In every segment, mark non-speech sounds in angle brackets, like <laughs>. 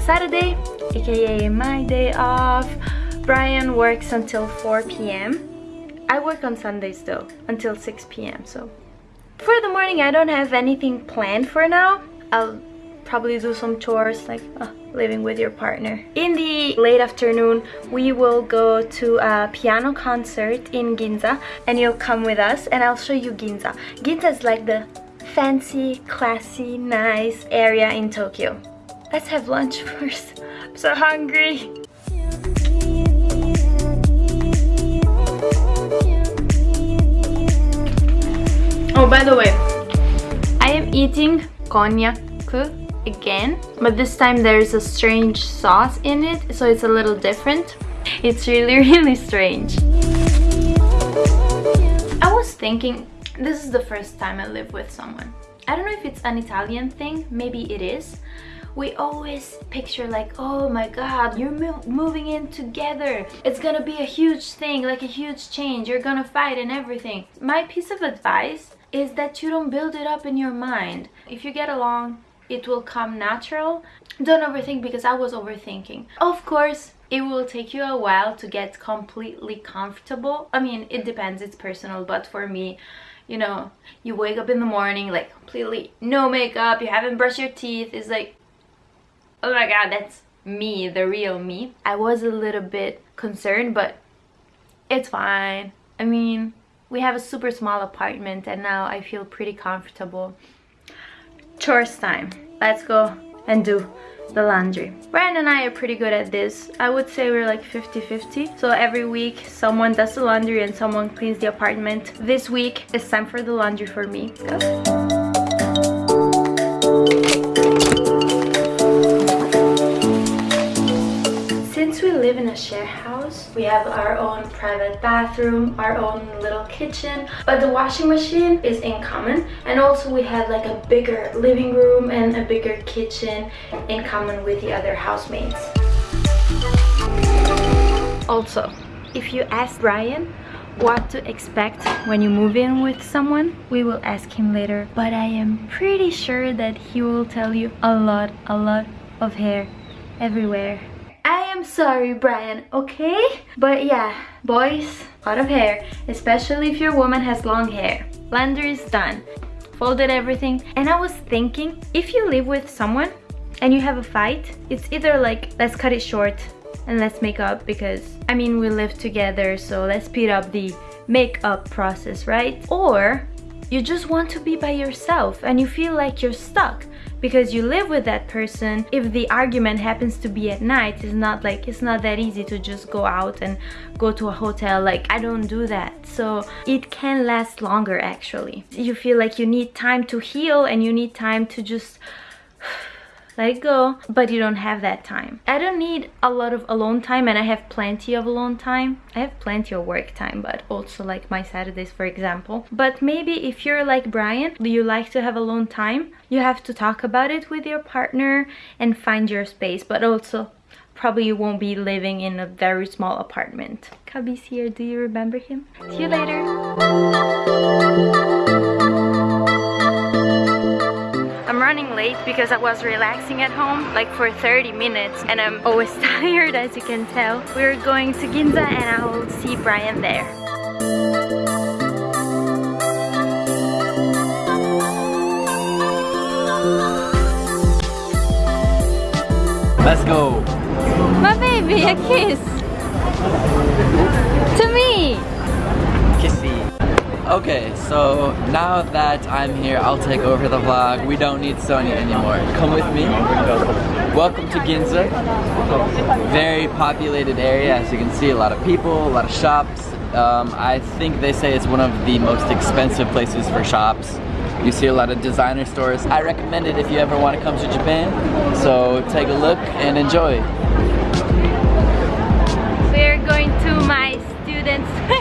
Saturday, aka my day off. Brian works until 4 p.m. I work on Sundays though, until 6 p.m. So for the morning, I don't have anything planned for now. I'll probably do some chores like uh, living with your partner. In the late afternoon, we will go to a piano concert in Ginza and you'll come with us and I'll show you Ginza. Ginza is like the fancy, classy, nice area in Tokyo. Let's have lunch <laughs> first. I'm so hungry. Oh, by the way, I am eating konjac again, but this time there's a strange sauce in it, so it's a little different. It's really, <laughs> really strange. I was thinking, this is the first time I live with someone. I don't know if it's an Italian thing, maybe it is. We always picture like, oh my god, you're mo moving in together. It's gonna be a huge thing, like a huge change. You're gonna fight and everything. My piece of advice is that you don't build it up in your mind. If you get along, it will come natural. Don't overthink because I was overthinking. Of course, it will take you a while to get completely comfortable. I mean, it depends, it's personal, but for me, you know, you wake up in the morning like completely no makeup, you haven't brushed your teeth, it's like, oh my god, that's me, the real me. I was a little bit concerned, but it's fine. I mean, we have a super small apartment and now I feel pretty comfortable. Chores time. Let's go and do the laundry. Brian and I are pretty good at this. I would say we're like 50-50. So every week someone does the laundry and someone cleans the apartment. This week it's time for the laundry for me. Go. Live in a share house. We have our own private bathroom, our own little kitchen, but the washing machine is in common. And also we have like a bigger living room and a bigger kitchen in common with the other housemates. Also, if you ask Brian what to expect when you move in with someone, we will ask him later. But I am pretty sure that he will tell you a lot, a lot of hair everywhere I am sorry, Brian, okay? But yeah, boys, a lot of hair, especially if your woman has long hair. Laundry is done. Folded everything. And I was thinking, if you live with someone and you have a fight, it's either like, let's cut it short and let's make up because, I mean, we live together, so let's speed up the makeup process, right? Or you just want to be by yourself and you feel like you're stuck because you live with that person if the argument happens to be at night it's not like it's not that easy to just go out and go to a hotel. Like I don't do that. So it can last longer actually. You feel like you need time to heal and you need time to just let it go but you don't have that time i don't need a lot of alone time and i have plenty of alone time i have plenty of work time but also like my saturdays for example but maybe if you're like brian do you like to have alone time you have to talk about it with your partner and find your space but also probably you won't be living in a very small apartment. Cubby's here, do you remember him? See you later! Running late because I was relaxing at home like for 30 minutes and I'm always <laughs> tired as you can tell. We're going to Ginza and I will see Brian there. Let's go. My baby, a kiss. To me. Okay, so now that I'm here, I'll take over the vlog. We don't need Sonia anymore. Come with me. Welcome to Ginza. Very populated area, as you can see, a lot of people, a lot of shops. Um, I think they say it's one of the most expensive places for shops. You see a lot of designer stores. I recommend it if you ever want to come to Japan. So take a look and enjoy. We're going to my students' <laughs>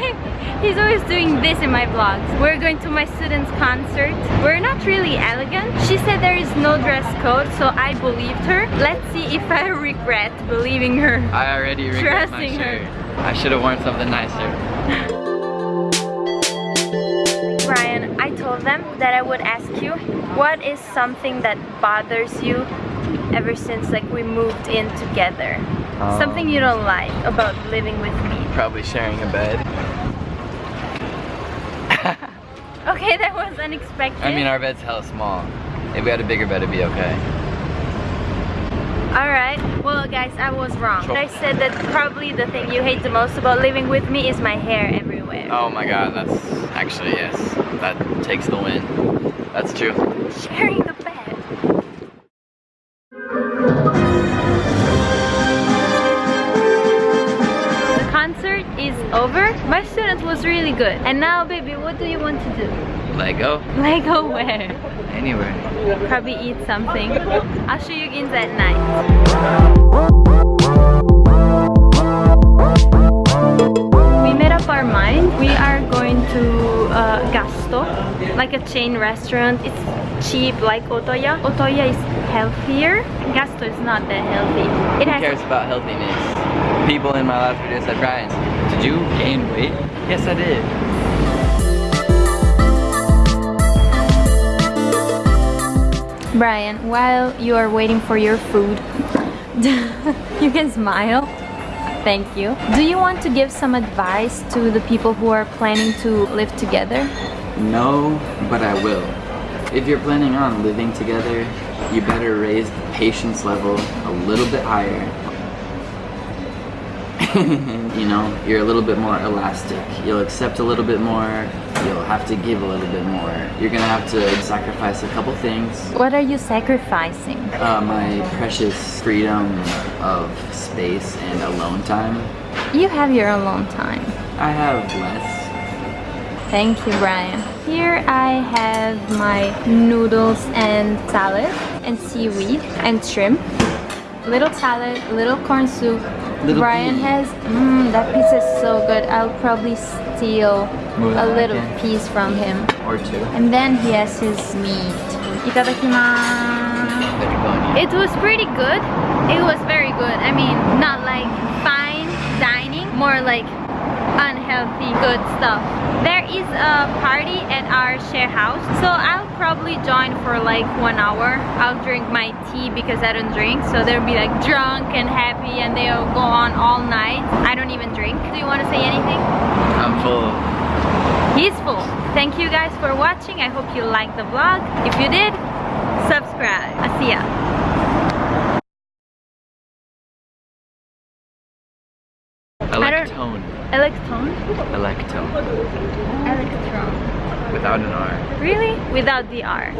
He's always doing this in my vlogs. We're going to my student's concert. We're not really elegant. She said there is no dress code, so I believed her. Let's see if I <laughs> regret believing her. I already regret my shirt. Her. I should have worn something nicer. Brian, I told them that I would ask you what is something that bothers you ever since like we moved in together. Oh. Something you don't like about living with me. Probably sharing a bed. Okay, that was unexpected. I mean, our bed's hella small. If we had a bigger bed, it'd be okay. Alright, well guys, I was wrong. I said that probably the thing you hate the most about living with me is my hair everywhere. Oh my god, that's actually, yes. That takes the win. That's true. Sharing. The good. And now, baby, what do you want to do? Lego? Lego where? Anywhere. Probably eat something. I'll show you Ginza at night. We made up our mind. We are going to uh, Gusto, like a chain restaurant. It's cheap, like Otoya. Otoya is healthier. Gusto is not that healthy. It Who cares about healthiness? People in my last video said, Brian, did you gain weight? Yes, I did. Brian, while you are waiting for your food, <laughs> you can smile. Thank you. Do you want to give some advice to the people who are planning to live together? No, but I will. If you're planning on living together, you better raise the patience level a little bit higher. <laughs> you know, you're a little bit more elastic. You'll accept a little bit more. You'll have to give a little bit more. You're gonna have to sacrifice a couple things. What are you sacrificing? Uh, my precious freedom of space and alone time. You have your alone time. I have less. Thank you, Brian. Here I have my noodles and salad and seaweed and shrimp. Little salad, little corn soup. Little Brian pea. has, mmm, that pizza is so good. I'll probably steal Move a little back piece from him. Or two. And then he has his meat. Itadakimasu. Better go and eat. It was pretty good. It was very good. I mean, not like fine dining, more like unhealthy good stuff. There is a party at our share house, so I'll probably join for like one hour. I'll drink my tea because I don't drink, so they'll be like drunk and happy and they'll go on all night. I don't even drink. Do you want to say anything? I'm full. He's full. Thank you guys for watching. I hope you liked the vlog. If you did, subscribe. I'll see ya. Electone. Electron? Electone. Electron. Without an R. Really? Without the R.